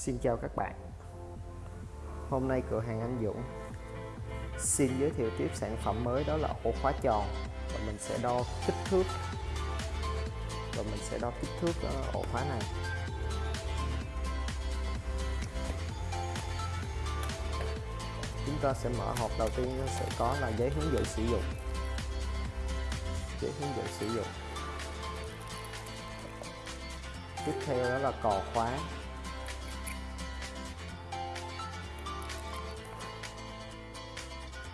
Xin chào các bạn. Hôm nay cửa hàng Anh Dũng xin giới thiệu tiếp sản phẩm mới đó là ổ khóa tròn. Và mình sẽ đo kích thước. Và mình sẽ đo kích thước ở ổ khóa này. Chúng ta sẽ mở hộp đầu tiên sẽ có là giấy hướng dẫn sử dụng. Giấy hướng dẫn sử dụng. Tiếp theo đó là cò khóa.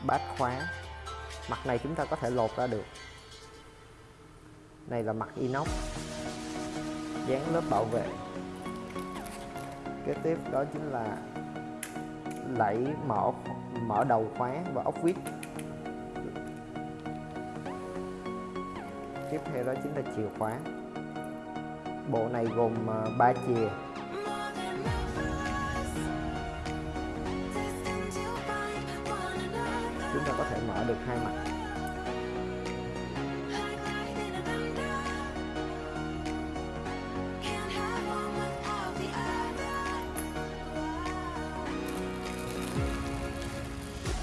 Bát khóa. Mặt này chúng ta có thể lột ra được. Này là mặt inox, dán lớp bảo vệ. Kế tiếp đó chính là lẫy mở mở đầu khóa và ốc vít. Tiếp theo đó chính là chìa khóa. Bộ này gồm à, 3 chìa. Ta được hai mặt.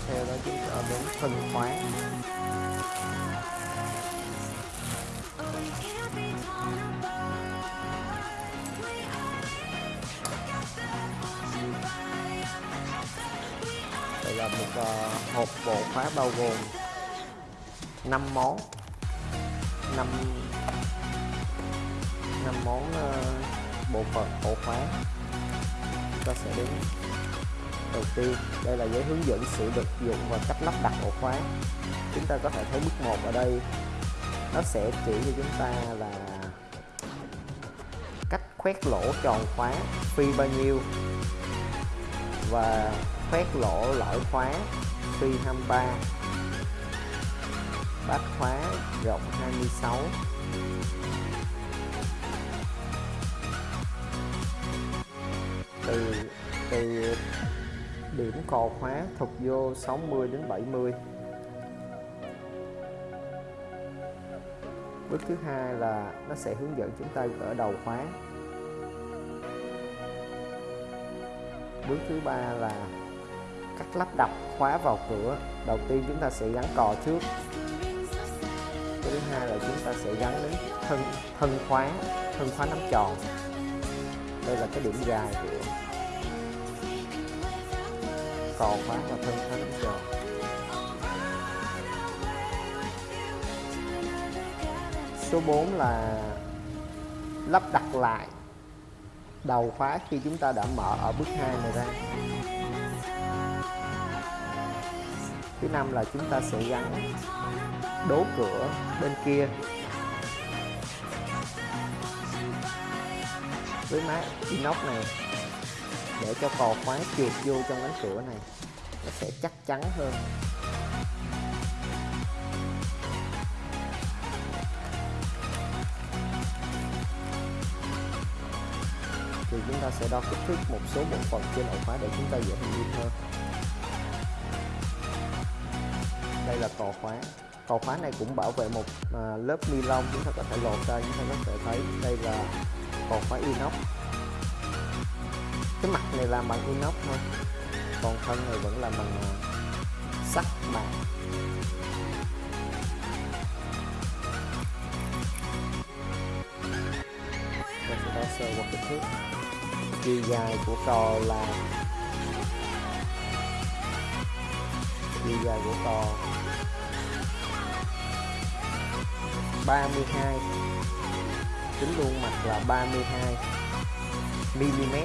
Theo đó chúng ta đến phân khóa. Khóa bao gồm 5 món. 5 5 món uh, bộ phận ổ khóa. Ta sẽ đến đầu tiên. Đây là giấy hướng dẫn sử dụng và cách lắp đặt ổ khóa. Chúng ta có thể thấy bước 1 ở đây. Nó sẽ chỉ cho chúng ta là cách khoét lỗ tròn khóa phi bao nhiêu và khoét lỗ lõi khóa phi 23 bát khóa rộng 26 từ từ điểm cò khóa thục vô 60 đến 70 bước thứ hai là nó sẽ hướng dẫn chúng ta gỡ đầu khóa. Bước thứ ba là cách lắp đặt khóa vào cửa. Đầu tiên chúng ta sẽ gắn cò trước. Thứ hai là chúng ta sẽ gắn đến thân thân khóa thân khóa nắm tròn. Đây là cái điểm dài của cò khóa và thân khóa nắm tròn. Số 4 là lắp đặt lại đầu khóa khi chúng ta đã mở ở bước 2 này ra thứ năm là chúng ta sẽ gắn đố cửa bên kia. Với mát inox này, để cho cò khóa trượt vô trong cánh cửa này, nó sẽ chắc chắn hơn. Thì chúng ta sẽ đo kích thước một số bộ phận trên ổ khóa để chúng ta dễ hình dung hơn. Cò khóa. Cò khóa này cũng bảo vệ một à, lớp ni lông chúng ta có thể lột ra chúng ta có thể thấy đây là cò khóa inox. Cái mặt này làm bằng inox thôi còn thân này vẫn làm bằng à, sắt mạ ta sẽ sơ qua kích thước. Chiều dài của cò là chiều dài của cò 32 tính luôn mặt là 32 mm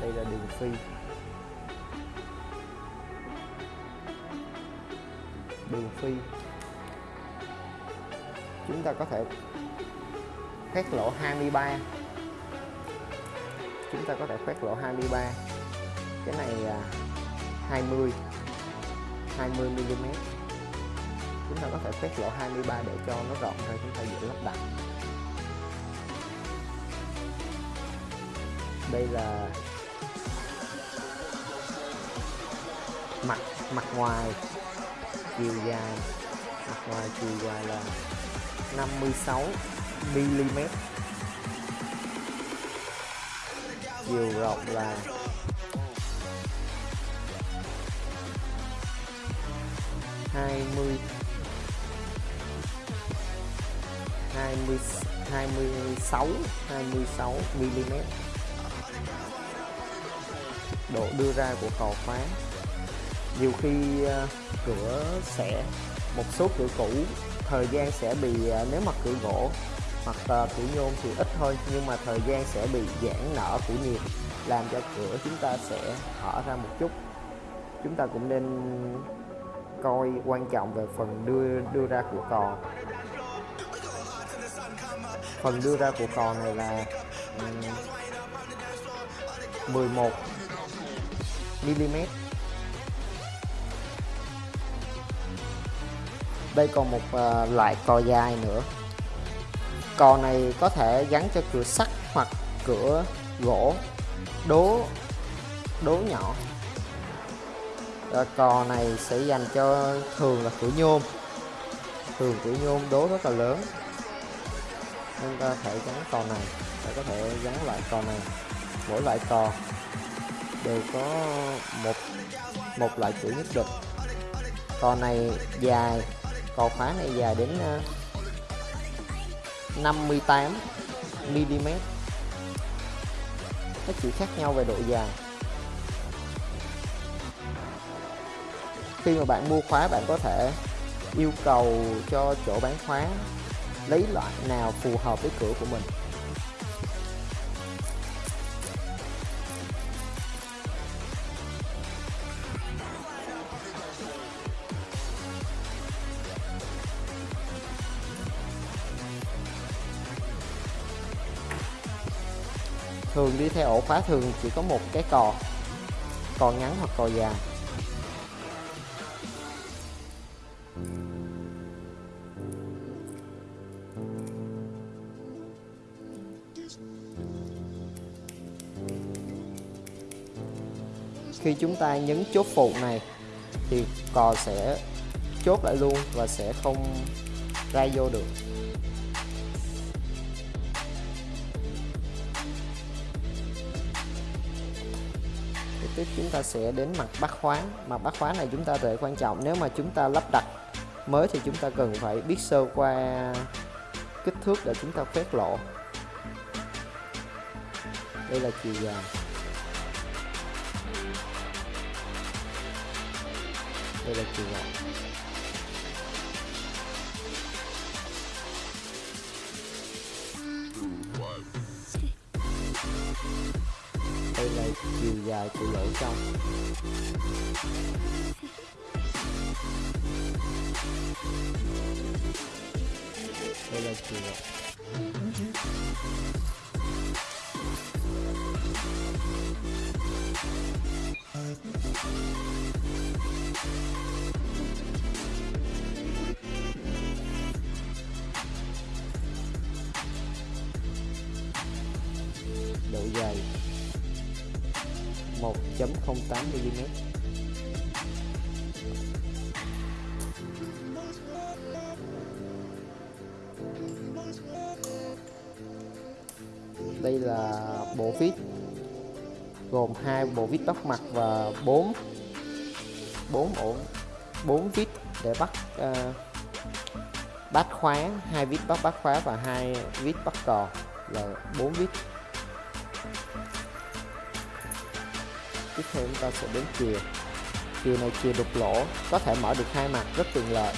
đây là đường phi. Đường phi. Chúng ta có thể khoét lỗ 23 chúng ta có thể khoét lỗ 23 cái này là 20 20 mm chúng ta có thể khoét lỗ 23 để cho nó rộng ra, chúng ta dễ lắp đặt. Đây là mặt mặt ngoài chiều dài. Mặt ngoài chiều dài là 56 mm chiều rộng là 20 20 26 26 mm độ đưa ra của cầu khóa nhiều khi uh, cửa sẽ một số cửa cũ thời gian sẽ bị uh, nếu mà cửa gỗ hoặc uh, cửa nhôm thì ít thôi nhưng mà thời gian sẽ bị giãn nở của nhiệt làm cho cửa chúng ta sẽ hở ra một chút. Chúng ta cũng nên coi quan trọng về phần đưa đưa ra của cò. Phần đưa ra của cò này là um, 11 mm đây còn một uh, loại cò dài nữa. Cò này có thể gắn cho cửa sắt hoặc cửa gỗ đố đố nhỏ. Ờ, cò này sẽ dành cho thường là cửa nhôm. Thường cửa nhôm đố rất là lớn. Nên ta thể gắn cò này, ta có thể gắn lại cò này. Mỗi loại cò đều có một một loại chữ nhất định. Cò này dài, cò khóa này dài đến 58 mm các chữ khác nhau về độ dài. Khi mà bạn mua khóa, bạn có thể yêu cầu cho chỗ bán khóa lấy loại nào phù hợp với cửa của mình. Thường đi theo ổ khóa thường chỉ có một cái cò cò ngắn hoặc cò dài. Khi chúng ta nhấn chốt phụ này thì cò sẽ chốt lại luôn và sẽ không ra vô được. Tiếp chúng ta sẽ đến mặt bắt khóa mặt bắt khóa này chúng ta rất quan trọng. Nếu mà chúng ta lắp đặt mới thì chúng ta cần phải biết sơ qua kích thước để chúng ta phép lộ đây là chiều dài. Đây là chiều rộng đây là chiều dài của lỗ trong. Đây là chiều rộng 1.08 mm. Đây là bộ vít gồm hai bộ vít bắt mặt và 4 4 ổ 4 vít để bắt uh, bắt khóa hai vít bắt bắt khóa và hai vít bắt cò là 4 vít tiếp theo chúng ta sẽ đến chìa chìa này chìa đục lỗ, có thể mở được hai mặt rất tiện lợi.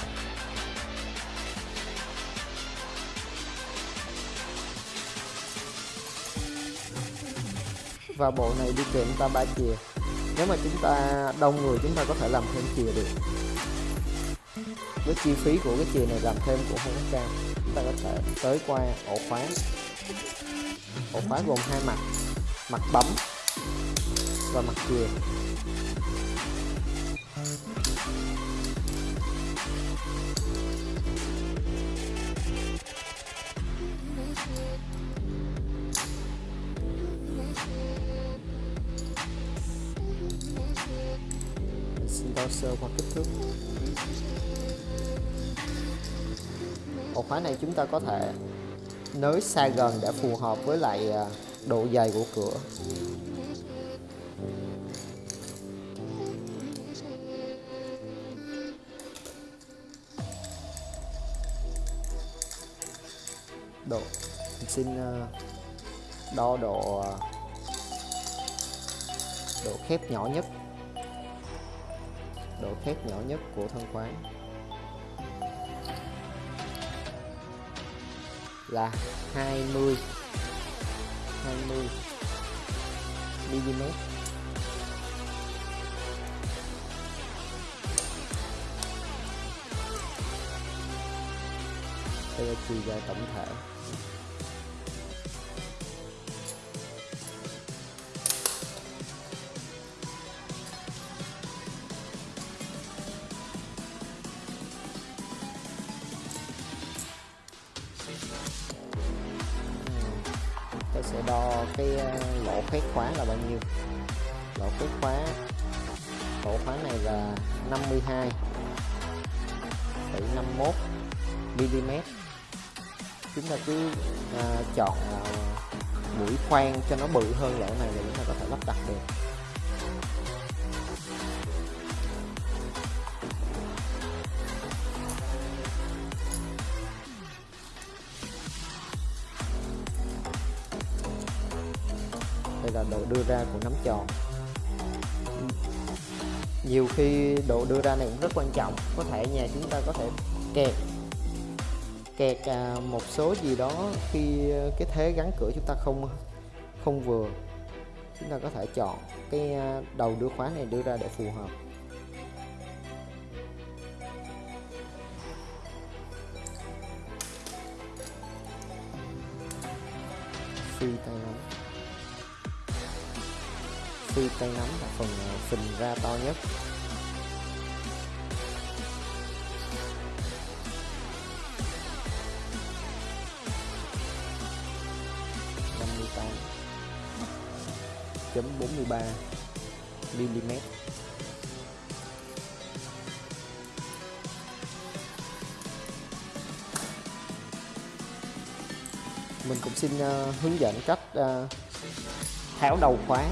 Và bộ này đi kèm ta ba chìa nếu mà chúng ta đông người, chúng ta có thể làm thêm chìa được. Với chi phí của cái chìa này làm thêm cũng không có cao. Chúng ta có thể tới qua ổ khóa. Ổ khóa gồm hai mặt. Mặt bấm và mặt chìa Mình xin đo sơ qua kích thước. Ổ khóa này chúng ta có thể nới xa gần để phù hợp với lại à, độ dày của cửa. Độ. Mình xin ờ, đo độ ờ, độ khép nhỏ nhất. Độ khép nhỏ nhất của thân khóa là 20 20 mm đây là chiều dài tổng thể. Đo cái ờ, lỗ khoét khóa là bao nhiêu? Lỗ khoét khóa lỗ khóa này là 52 51 mm. Chúng ta cứ à, chọn à, mũi khoan cho nó bự hơn lỗ này là chúng ta có thể lắp đặt được. Là độ đưa ra của nắm tròn nhiều khi độ đưa ra này cũng rất quan trọng có thể nhà chúng ta có thể kẹt kẹt à, một số gì đó khi à, cái thế gắn cửa chúng ta không không vừa. Chúng ta có thể chọn cái à, đầu đưa khóa này đưa ra để phù hợp. Phi tay nắm phi tay nắm là phần ờ, phình ra to nhất. năm mươi tám. Chấm bốn mươi ba mm. Mình cũng xin uh, hướng dẫn cách uh, tháo đầu khóa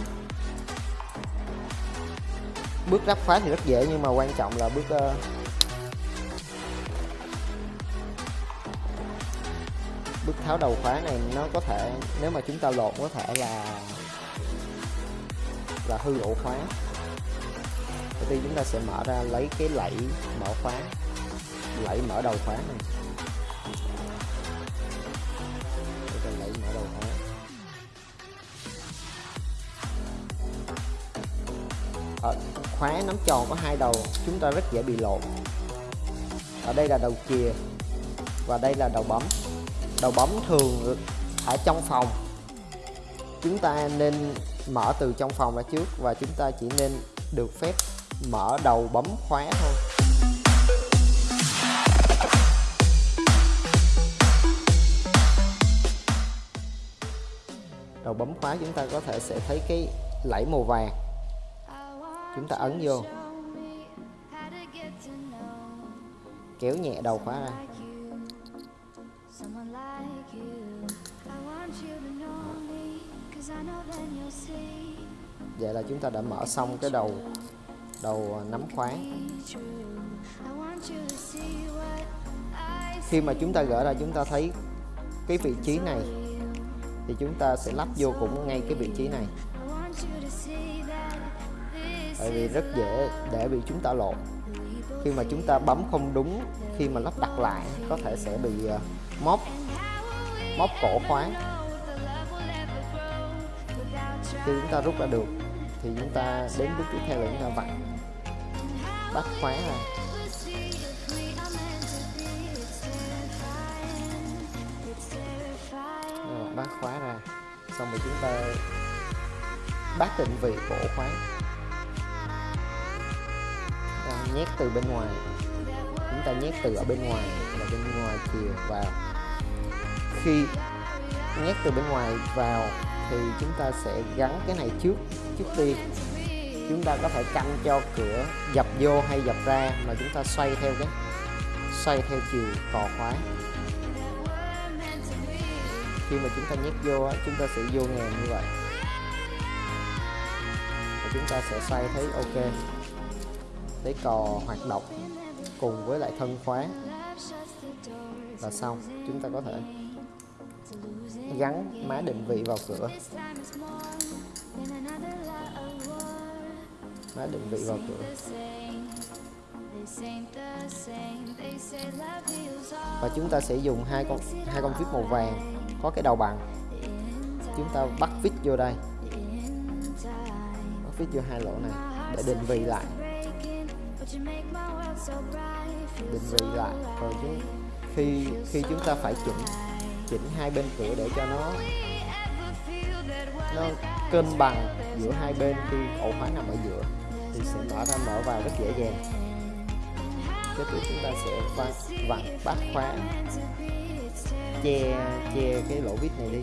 bước lắp khóa thì rất dễ nhưng mà quan trọng là bước uh, bước tháo đầu khóa này nó có thể nếu mà chúng ta lột có thể là là hư ổ khóa. Đầu tiên chúng ta sẽ mở ra lấy cái lẫy mở khóa lẫy mở đầu khóa này. Lẫy mở đầu khóa. Ở khóa nắm tròn có hai đầu, chúng ta rất dễ bị lộn. Ở đây là đầu chìa, và đây là đầu bấm. Đầu bấm thường ở trong phòng. Chúng ta nên mở từ trong phòng ra trước, và chúng ta chỉ nên được phép mở đầu bấm khóa thôi. Đầu bấm khóa chúng ta có thể sẽ thấy cái lẫy màu vàng chúng ta ấn vô. Kéo nhẹ đầu khóa ra. Vậy là chúng ta đã mở xong cái đầu đầu à, nắm khóa. Khi mà chúng ta gỡ ra, chúng ta thấy cái vị trí này, thì chúng ta sẽ lắp vô cũng ngay cái vị trí này tại vì rất dễ để bị chúng ta lộn. Khi mà chúng ta bấm không đúng, khi mà lắp đặt lại, có thể sẽ bị ờ, móc móc cổ khóa. Khi chúng ta rút ra được, thì chúng ta đến bước tiếp theo là chúng ta vặn, bắt khóa ra. Bắt khóa ra. Xong rồi chúng ta bắt định vị cổ khóa nhét từ bên ngoài. Chúng ta nhét từ ở bên ngoài là bên ngoài chìa vào khi nhét từ bên ngoài vào thì chúng ta sẽ gắn cái này trước trước tiên chúng ta có thể canh cho cửa dập vô hay dập ra mà chúng ta xoay theo cái, xoay theo chiều cò khóa khi mà chúng ta nhét vô chúng ta sẽ vô ngàn như vậy. Và chúng ta sẽ xoay thấy ok để cò hoạt động cùng với lại thân khóa. Là xong, chúng ta có thể gắn má định vị vào cửa. Má định vị vào cửa. Và chúng ta sẽ dùng hai con hai con vít màu vàng có cái đầu bằng. Chúng ta bắt vít vô đây. Bắt vít vô hai lỗ này để định vị lại định vị lại rồi chúng khi khi chúng ta phải chỉnh chỉnh hai bên cửa để cho nó nó cân bằng giữa hai bên khi ổ khóa nằm ở giữa thì sẽ mở ra mở vào rất dễ dàng. Tiếp tục chúng ta sẽ vặn vặn bắt khóa che che cái lỗ vít này đi.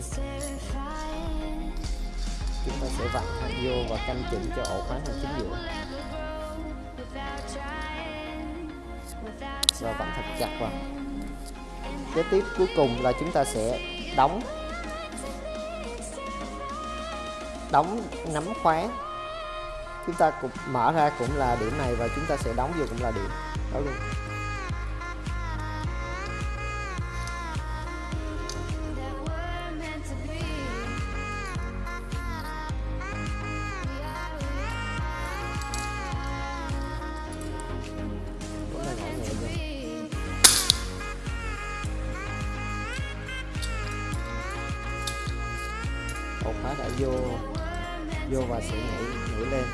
Chúng ta sẽ vặn vô và canh chỉnh cho ổ khóa nằm chính giữa và vặn thật chặt vào. Kế tiếp, cuối cùng là chúng ta sẽ đóng. Đóng, nắm khóa. Chúng ta cũng mở ra cũng là điểm này và chúng ta sẽ đóng vô cũng là điểm đó luôn. Và sẽ nhảy nhảy lên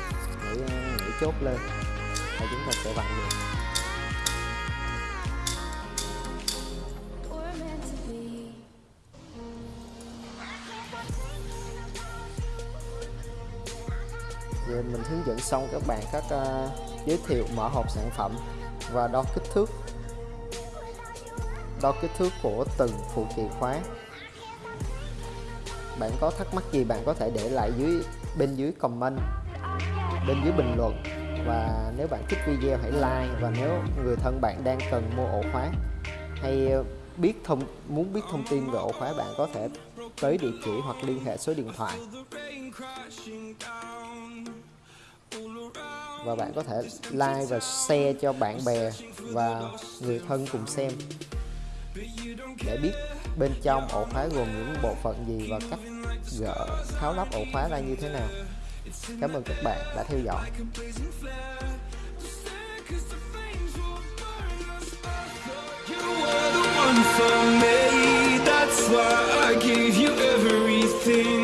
nhảy, nhảy chốt lên. Và chúng ta sẽ vặn được. Giờ mình hướng dẫn xong các bạn các uh, giới thiệu mở hộp sản phẩm và đo kích thước. Đo kích thước của từng phụ chìa khóa. Bạn có thắc mắc gì bạn có thể để lại dưới bên dưới comment, bên dưới bình luận. Và nếu bạn thích video hãy like, và nếu người thân bạn đang cần mua ổ khóa hay biết thông, muốn biết thông tin về ổ khóa, bạn có thể tới địa chỉ hoặc liên hệ số điện thoại. Và bạn có thể like và share cho bạn bè và người thân cùng xem. Để biết bên trong ổ khóa gồm những bộ phận gì và cách gỡ tháo lắp ổ khóa ra như thế nào cảm ơn các bạn đã theo dõi for me. That's why I gave you everything.